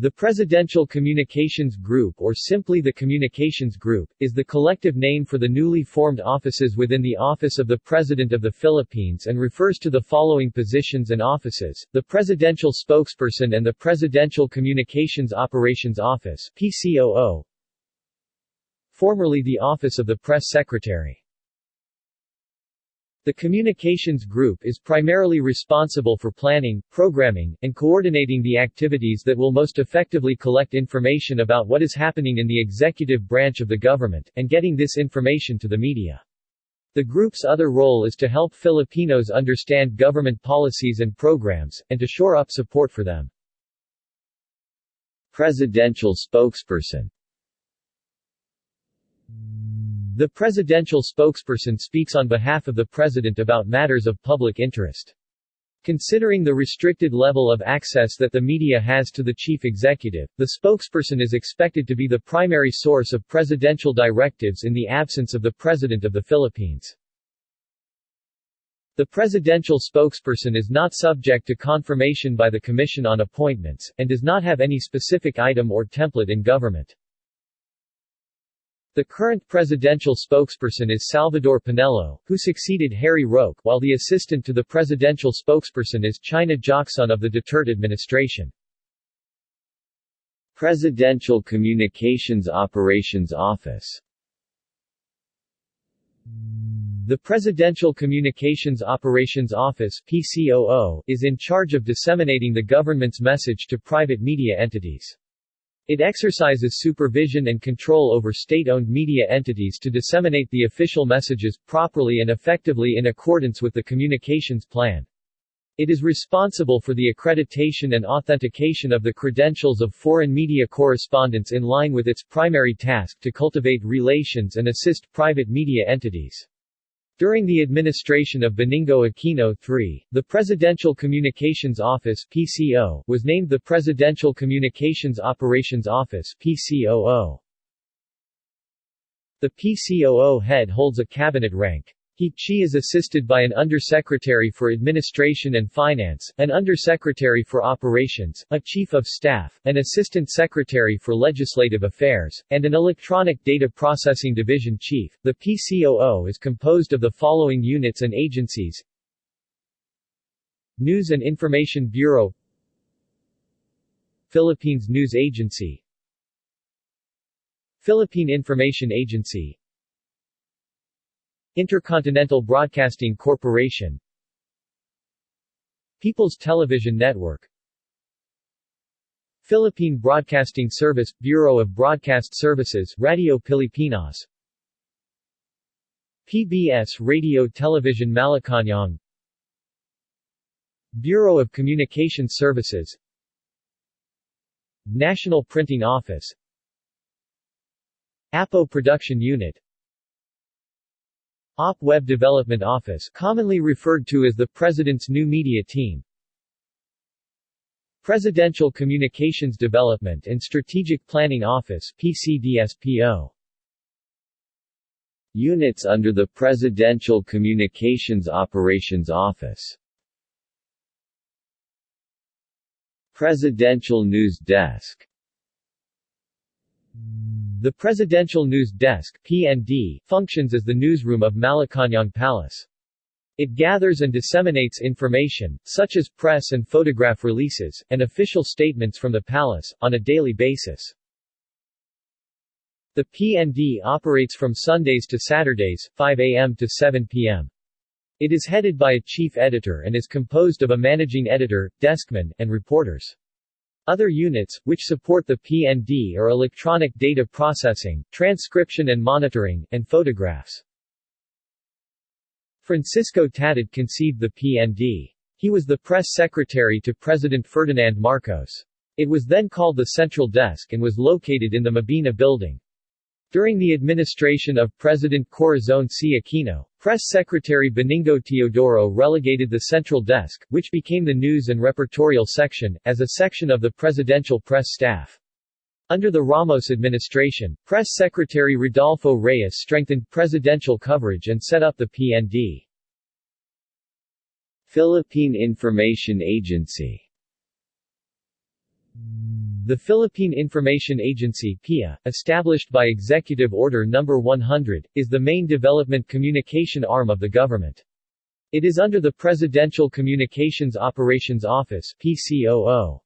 The Presidential Communications Group or simply the Communications Group, is the collective name for the newly formed offices within the Office of the President of the Philippines and refers to the following positions and offices, the Presidential Spokesperson and the Presidential Communications Operations Office PCOO, formerly the Office of the Press Secretary. The Communications Group is primarily responsible for planning, programming, and coordinating the activities that will most effectively collect information about what is happening in the executive branch of the government, and getting this information to the media. The group's other role is to help Filipinos understand government policies and programs, and to shore up support for them. Presidential spokesperson the presidential spokesperson speaks on behalf of the president about matters of public interest. Considering the restricted level of access that the media has to the chief executive, the spokesperson is expected to be the primary source of presidential directives in the absence of the President of the Philippines. The presidential spokesperson is not subject to confirmation by the Commission on Appointments, and does not have any specific item or template in government. The current presidential spokesperson is Salvador Panelo, who succeeded Harry Roque, while the assistant to the presidential spokesperson is China Jocson of the Duterte administration. Presidential Communications Operations Office The Presidential Communications Operations Office PCOO, is in charge of disseminating the government's message to private media entities. It exercises supervision and control over state-owned media entities to disseminate the official messages, properly and effectively in accordance with the communications plan. It is responsible for the accreditation and authentication of the credentials of foreign media correspondents in line with its primary task to cultivate relations and assist private media entities. During the administration of Benigno Aquino III, the Presidential Communications Office PCO was named the Presidential Communications Operations Office PCOO. The PCOO head holds a cabinet rank. He she is assisted by an Undersecretary for Administration and Finance, an Undersecretary for Operations, a Chief of Staff, an Assistant Secretary for Legislative Affairs, and an Electronic Data Processing Division Chief. The PCOO is composed of the following units and agencies News and Information Bureau Philippines News Agency Philippine Information Agency Intercontinental Broadcasting Corporation. People's Television Network. Philippine Broadcasting Service – Bureau of Broadcast Services Radio Pilipinas. PBS Radio Television Malacañang Bureau of Communication Services. National Printing Office. APO Production Unit OP Web Development Office commonly referred to as the President's New Media Team. Presidential Communications Development and Strategic Planning Office PCDSPO Units under the Presidential Communications Operations Office. Presidential News Desk the Presidential News Desk PND, functions as the newsroom of Malacañang Palace. It gathers and disseminates information, such as press and photograph releases, and official statements from the palace, on a daily basis. The PND operates from Sundays to Saturdays, 5 a.m. to 7 p.m. It is headed by a chief editor and is composed of a managing editor, deskman, and reporters. Other units, which support the PND are electronic data processing, transcription and monitoring, and photographs. Francisco Tatad conceived the PND. He was the press secretary to President Ferdinand Marcos. It was then called the Central Desk and was located in the Mabini building. During the administration of President Corazon C. Aquino, Press Secretary Benigno Teodoro relegated the Central Desk, which became the News and Repertorial Section, as a section of the presidential press staff. Under the Ramos administration, Press Secretary Rodolfo Reyes strengthened presidential coverage and set up the PND. Philippine Information Agency The Philippine Information Agency PIA, established by Executive Order No. 100, is the main development communication arm of the government. It is under the Presidential Communications Operations Office PCOO.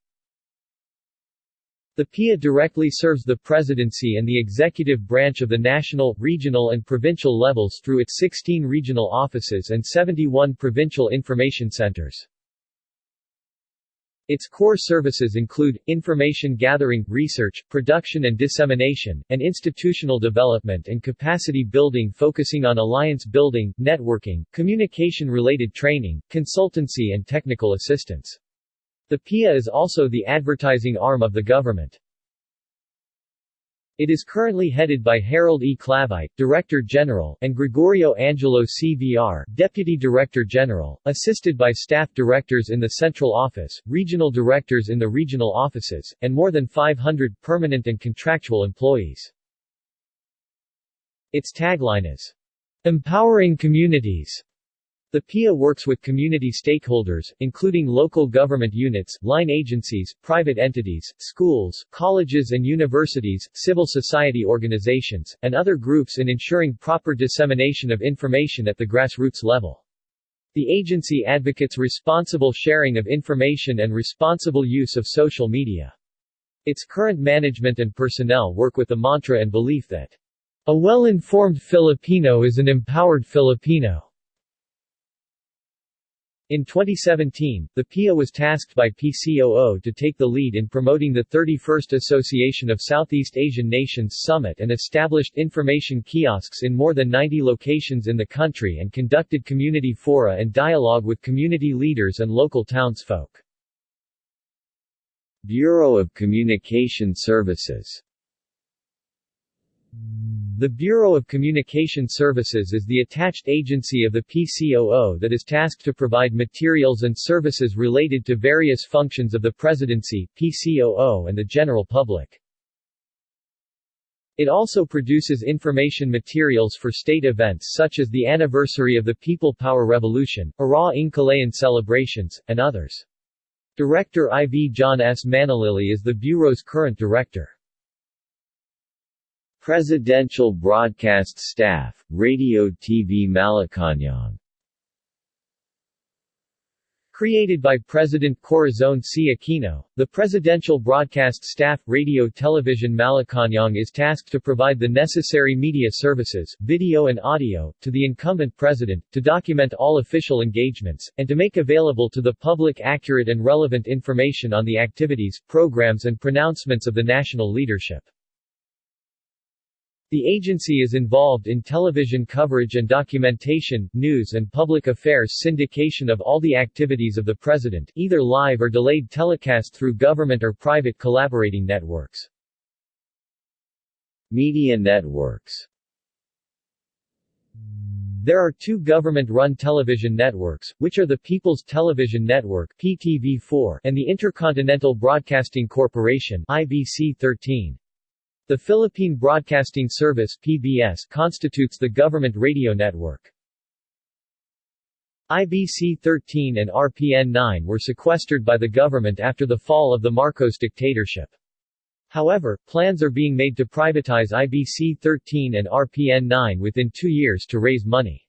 The PIA directly serves the presidency and the executive branch of the national, regional and provincial levels through its 16 regional offices and 71 provincial information centers. Its core services include, information gathering, research, production and dissemination, and institutional development and capacity building focusing on alliance building, networking, communication-related training, consultancy and technical assistance. The PIA is also the advertising arm of the government. It is currently headed by Harold E. Clavite, Director General, and Gregorio Angelo CVR, Deputy Director General, assisted by staff directors in the central office, regional directors in the regional offices, and more than 500 permanent and contractual employees. Its tagline is, Empowering Communities. The PIA works with community stakeholders, including local government units, line agencies, private entities, schools, colleges and universities, civil society organizations, and other groups in ensuring proper dissemination of information at the grassroots level. The agency advocates responsible sharing of information and responsible use of social media. Its current management and personnel work with the mantra and belief that a well-informed Filipino is an empowered Filipino. In 2017, the PIA was tasked by PCOO to take the lead in promoting the 31st Association of Southeast Asian Nations Summit and established information kiosks in more than 90 locations in the country and conducted community fora and dialogue with community leaders and local townsfolk. Bureau of Communication Services the Bureau of Communication Services is the attached agency of the PCOO that is tasked to provide materials and services related to various functions of the Presidency, PCOO and the general public. It also produces information materials for state events such as the anniversary of the People Power Revolution, Araw ng Kalayaan celebrations, and others. Director IV John S. Manalili is the Bureau's current director. Presidential Broadcast Staff, Radio TV Malacañang Created by President Corazon C. Aquino, the Presidential Broadcast Staff, Radio Television Malacañang is tasked to provide the necessary media services, video and audio, to the incumbent president, to document all official engagements, and to make available to the public accurate and relevant information on the activities, programs and pronouncements of the national leadership. The agency is involved in television coverage and documentation, news and public affairs syndication of all the activities of the President, either live or delayed telecast through government or private collaborating networks. Media networks There are two government-run television networks, which are the People's Television Network PTV4 and the Intercontinental Broadcasting Corporation IBC 13. The Philippine Broadcasting Service PBS constitutes the government radio network. IBC-13 and RPN-9 were sequestered by the government after the fall of the Marcos dictatorship. However, plans are being made to privatize IBC-13 and RPN-9 within two years to raise money.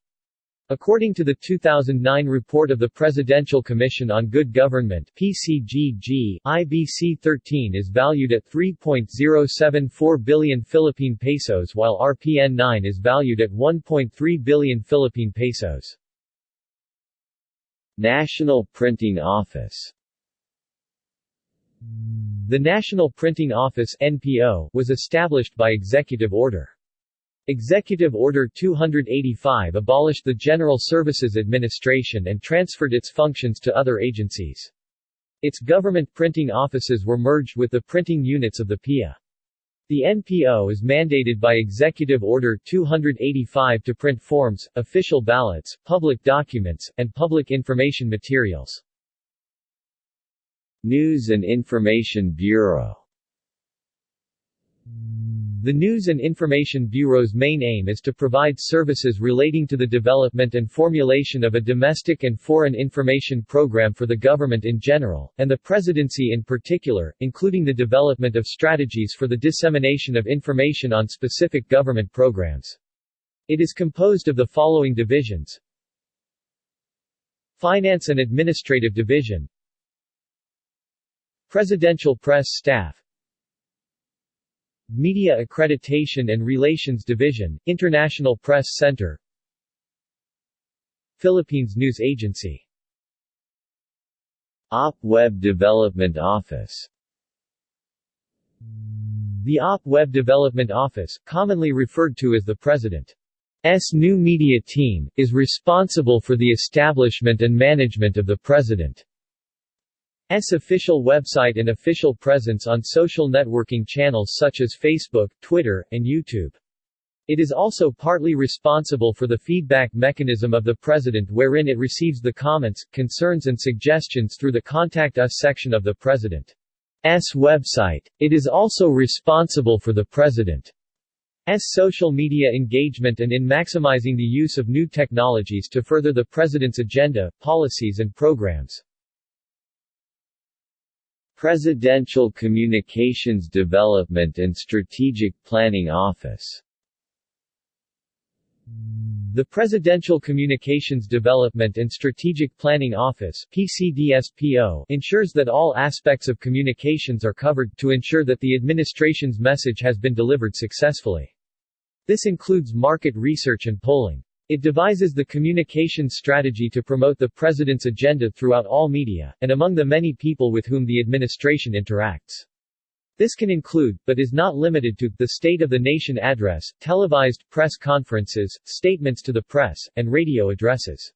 According to the 2009 report of the Presidential Commission on Good Government PCGG, IBC-13 is valued at 3.074 billion Philippine pesos while RPN-9 is valued at 1.3 billion Philippine pesos. National Printing Office The National Printing Office NPO was established by executive order. Executive Order 285 abolished the General Services Administration and transferred its functions to other agencies. Its government printing offices were merged with the printing units of the PIA. The NPO is mandated by Executive Order 285 to print forms, official ballots, public documents, and public information materials. News and Information Bureau The News and Information Bureau's main aim is to provide services relating to the development and formulation of a domestic and foreign information program for the government in general, and the Presidency in particular, including the development of strategies for the dissemination of information on specific government programs. It is composed of the following divisions. Finance and Administrative Division. Presidential Press Staff Media Accreditation and Relations Division, International Press Center Philippines News Agency. OP Web Development Office. The OP Web Development Office, commonly referred to as the President's New Media Team, is responsible for the establishment and management of the President S official website and official presence on social networking channels such as Facebook, Twitter, and YouTube. It is also partly responsible for the feedback mechanism of the President wherein it receives the comments, concerns and suggestions through the Contact Us section of the President's website. It is also responsible for the President's social media engagement and in maximizing the use of new technologies to further the President's agenda, policies and programs. Presidential Communications Development and Strategic Planning Office the Presidential Communications Development and Strategic Planning Office PCDSPO ensures that all aspects of communications are covered, to ensure that the administration's message has been delivered successfully. This includes market research and polling. It devises the communications strategy to promote the president's agenda throughout all media, and among the many people with whom the administration interacts. This can include, but is not limited to, the State of the Nation address, televised press conferences, statements to the press, and radio addresses.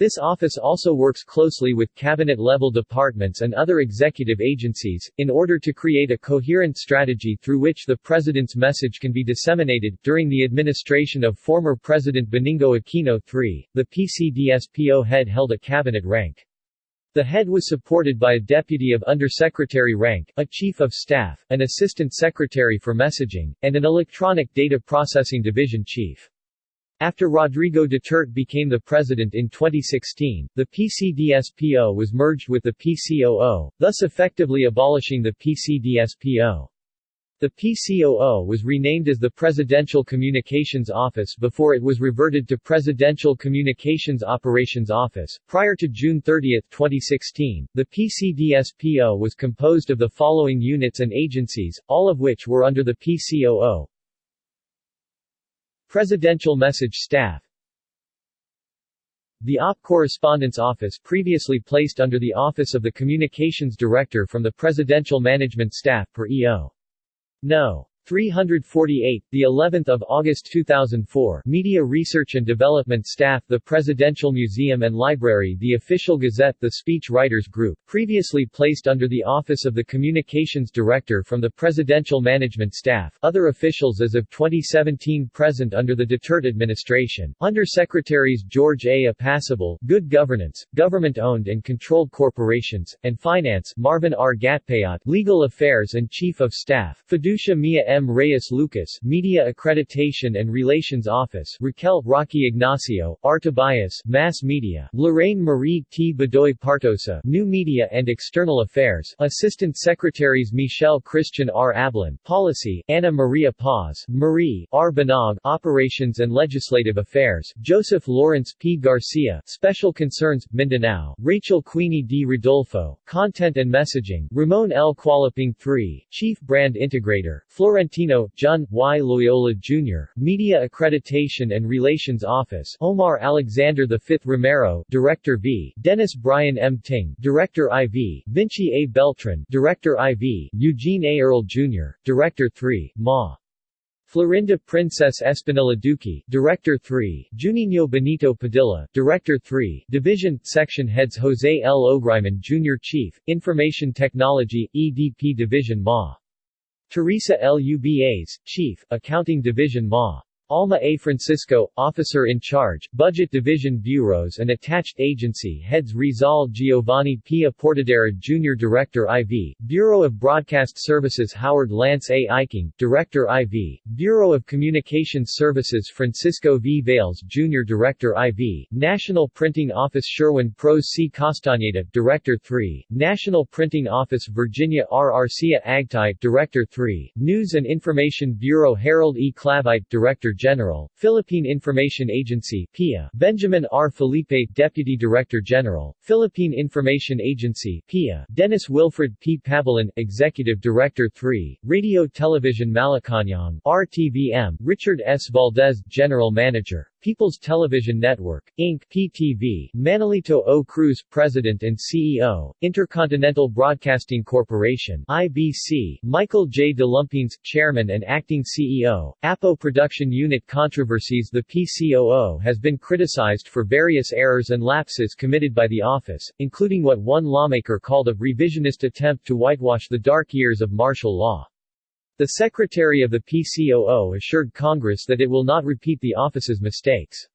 This office also works closely with cabinet-level departments and other executive agencies, in order to create a coherent strategy through which the President's message can be disseminated. During the administration of former President Benigno Aquino III, the PCDSPO head held a cabinet rank. The head was supported by a deputy of undersecretary rank, a chief of staff, an assistant secretary for messaging, and an electronic data processing division chief. After Rodrigo Duterte became the president in 2016, the PCDSPO was merged with the PCOO, thus effectively abolishing the PCDSPO. The PCOO was renamed as the Presidential Communications Office before it was reverted to Presidential Communications Operations Office. Prior to June 30, 2016, the PCDSPO was composed of the following units and agencies, all of which were under the PCOO Presidential Message Staff The OP Correspondence Office previously placed under the Office of the Communications Director from the Presidential Management Staff per EO. No. 348, the 11th of August 2004. Media Research and Development Staff, the Presidential Museum and Library, the Official Gazette, the Speech Writers Group, previously placed under the Office of the Communications Director from the Presidential Management Staff. Other officials as of 2017 present under the Duterte administration. Under Secretaries George A. Apacible, Good Governance, Government-Owned and Controlled Corporations, and Finance, Marvin R. Gatpayat, Legal Affairs and Chief of Staff, Fiducia Mia M. Reyes Lucas, Media Accreditation and Relations Office, Raquel Rocky Ignacio, R. Tobias, Mass Media, Lorraine Marie T. Badoy Partosa, New Media and External Affairs, Assistant Secretaries Michelle Christian R. Ablin, Policy, Anna Maria Paz, Marie R. Banaag, Operations and Legislative Affairs, Joseph Lawrence P. Garcia, Special Concerns, Mindanao, Rachel Queenie D. Rodolfo, Content and Messaging, Ramon L. Cualoping III, Chief Brand Integrator, Florence Florentino, John, Y. Loyola, Jr., Media Accreditation and Relations Office Omar Alexander V. Romero, Director V. Dennis Brian M. Ting, Director IV, Vinci A. Beltran, Director IV, Eugene A. Earl, Jr., Director 3, Ma. Florinda Princess Espinilla Duque, Director 3, Juninho Benito Padilla, Director 3, Division, Section Heads Jose L. Ogriman Jr. Chief, Information Technology, EDP Division Ma. Teresa L. Ubas, Chief, Accounting Division Ma. Alma A. Francisco, Officer in Charge, Budget Division Bureaus and Attached Agency Heads Rizal Giovanni P. Portadera Jr. Director IV, Bureau of Broadcast Services Howard Lance A. Eiking, Director IV, Bureau of Communications Services Francisco V. Vales Jr. Director IV, National Printing Office Sherwin Pros C. Castañeda Director 3, National Printing Office Virginia R. Arcia Agtai Director 3, News and Information Bureau Harold E. Clavite Director General, Philippine Information Agency PIA, Benjamin R. Felipe Deputy Director General, Philippine Information Agency PIA, Dennis Wilfred P. Pabalan Executive Director 3, Radio Television Malacañang RTVM, Richard S. Valdez General Manager, People's Television Network, Inc. PTV, Manolito O. Cruz President and CEO, Intercontinental Broadcasting Corporation IBC, Michael J. DeLumpines Chairman and Acting CEO, APO Production Unit Controversies The PCOO has been criticized for various errors and lapses committed by the office, including what one lawmaker called a revisionist attempt to whitewash the dark years of martial law. The Secretary of the PCOO assured Congress that it will not repeat the office's mistakes.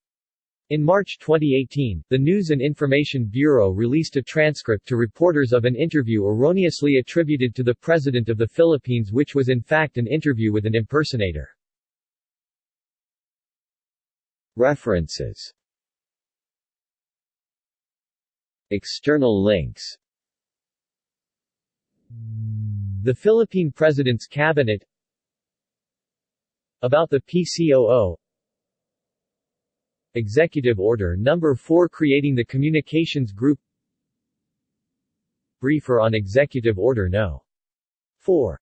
In March 2018, the News and Information Bureau released a transcript to reporters of an interview erroneously attributed to the President of the Philippines which was in fact an interview with an impersonator. References External links The Philippine President's Cabinet About the PCOO Executive Order No. 4 creating the Communications Group Briefer on Executive Order No. 4